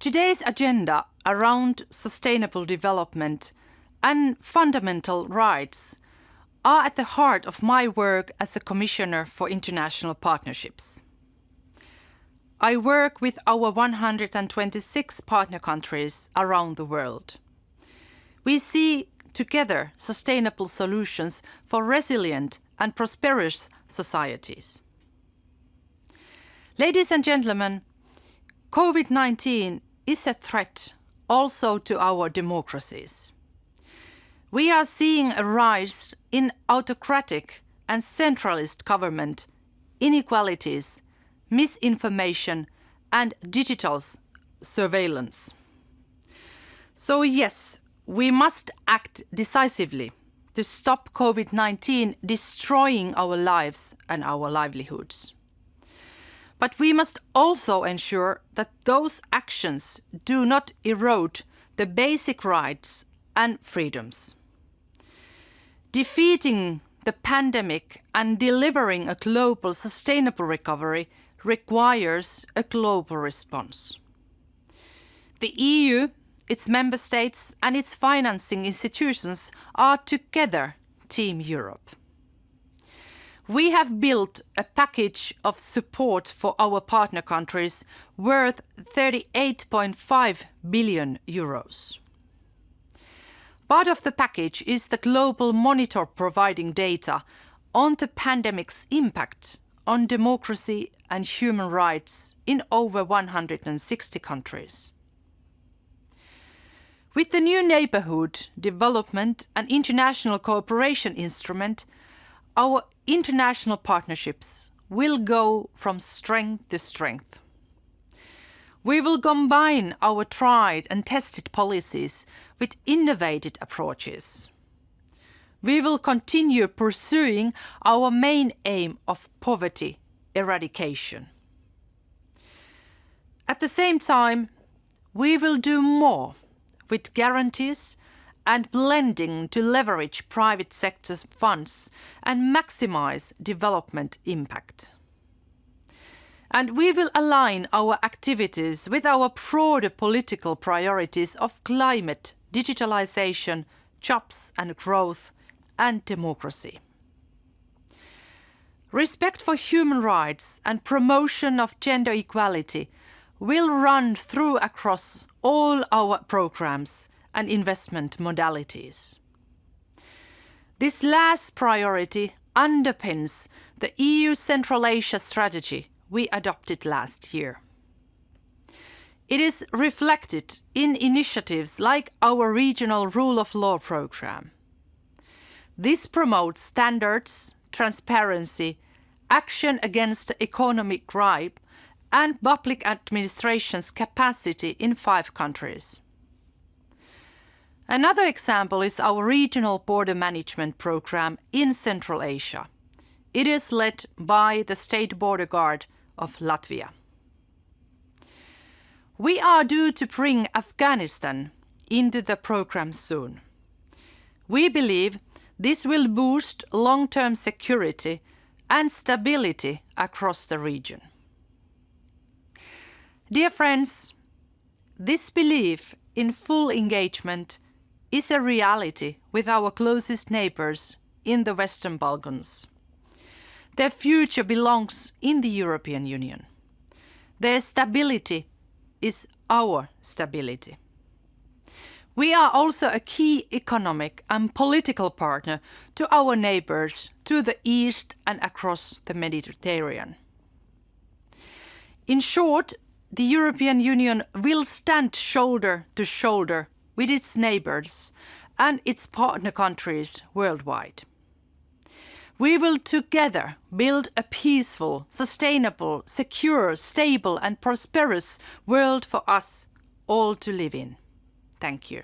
Today's agenda around sustainable development and fundamental rights are at the heart of my work as a Commissioner for International Partnerships. I work with our 126 partner countries around the world. We see together sustainable solutions for resilient and prosperous societies. Ladies and gentlemen, COVID-19 is a threat also to our democracies. We are seeing a rise in autocratic and centralist government, inequalities, misinformation and digital surveillance. So yes, we must act decisively to stop COVID-19 destroying our lives and our livelihoods. But we must also ensure that those actions do not erode the basic rights and freedoms. Defeating the pandemic and delivering a global sustainable recovery requires a global response. The EU, its member states and its financing institutions are together Team Europe. We have built a package of support for our partner countries worth 38.5 billion euros. Part of the package is the global monitor providing data on the pandemic's impact on democracy and human rights in over 160 countries. With the new Neighbourhood, Development and International Cooperation Instrument, our international partnerships will go from strength to strength. We will combine our tried and tested policies with innovative approaches we will continue pursuing our main aim of poverty eradication. At the same time, we will do more with guarantees and blending to leverage private sector funds and maximize development impact. And we will align our activities with our broader political priorities of climate, digitalization, jobs and growth and democracy. Respect for human rights and promotion of gender equality will run through across all our programs and investment modalities. This last priority underpins the EU Central Asia strategy we adopted last year. It is reflected in initiatives like our regional rule of law programme. This promotes standards, transparency, action against economic crime and public administration's capacity in five countries. Another example is our regional border management program in Central Asia. It is led by the State Border Guard of Latvia. We are due to bring Afghanistan into the program soon. We believe this will boost long-term security and stability across the region. Dear friends, this belief in full engagement is a reality with our closest neighbours in the Western Balkans. Their future belongs in the European Union. Their stability is our stability. We are also a key economic and political partner to our neighbours to the east and across the Mediterranean. In short, the European Union will stand shoulder to shoulder with its neighbours and its partner countries worldwide. We will together build a peaceful, sustainable, secure, stable and prosperous world for us all to live in. Thank you.